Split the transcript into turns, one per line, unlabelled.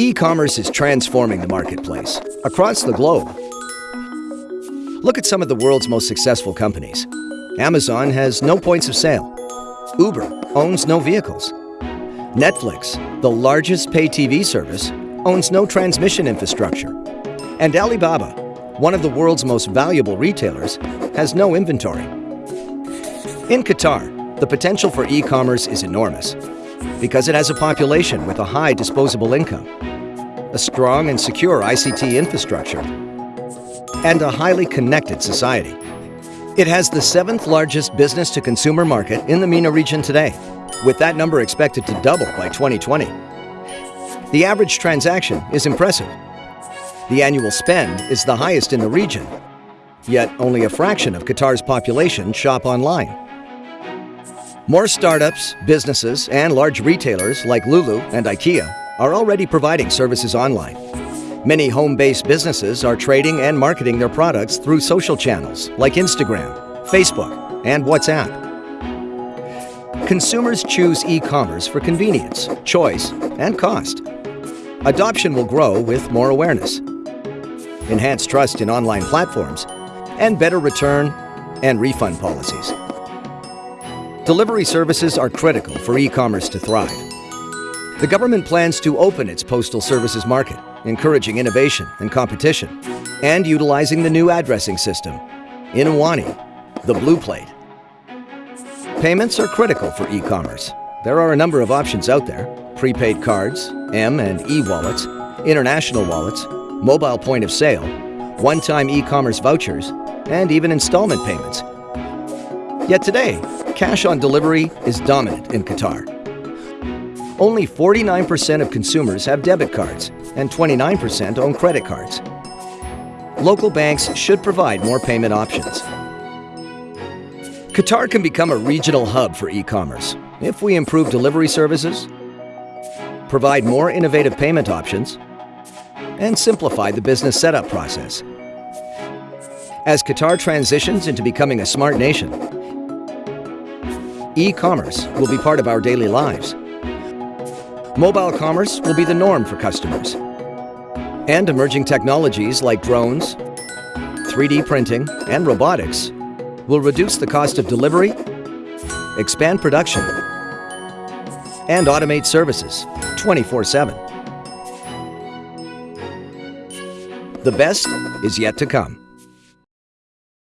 E-commerce is transforming the marketplace across the globe. Look at some of the world's most successful companies. Amazon has no points of sale. Uber owns no vehicles. Netflix, the largest pay TV service, owns no transmission infrastructure. And Alibaba, one of the world's most valuable retailers, has no inventory. In Qatar, the potential for e-commerce is enormous because it has a population with a high disposable income, a strong and secure ICT infrastructure, and a highly connected society. It has the seventh largest business-to-consumer market in the MENA region today, with that number expected to double by 2020. The average transaction is impressive. The annual spend is the highest in the region, yet only a fraction of Qatar's population shop online. More startups, businesses, and large retailers like Lulu and IKEA are already providing services online. Many home-based businesses are trading and marketing their products through social channels like Instagram, Facebook, and WhatsApp. Consumers choose e-commerce for convenience, choice, and cost. Adoption will grow with more awareness, enhanced trust in online platforms, and better return and refund policies. Delivery services are critical for e-commerce to thrive. The government plans to open its postal services market, encouraging innovation and competition, and utilizing the new addressing system, Unwani, the Blue Plate. Payments are critical for e-commerce. There are a number of options out there. Prepaid cards, M and e-wallets, international wallets, mobile point of sale, one-time e-commerce vouchers, and even installment payments. Yet today, cash on delivery is dominant in Qatar. Only 49% of consumers have debit cards, and 29% own credit cards. Local banks should provide more payment options. Qatar can become a regional hub for e-commerce if we improve delivery services, provide more innovative payment options, and simplify the business setup process. As Qatar transitions into becoming a smart nation, e-commerce will be part of our daily lives. Mobile commerce will be the norm for customers. And emerging technologies like drones, 3D printing, and robotics will reduce the cost of delivery, expand production, and automate services 24-7. The best is yet to come.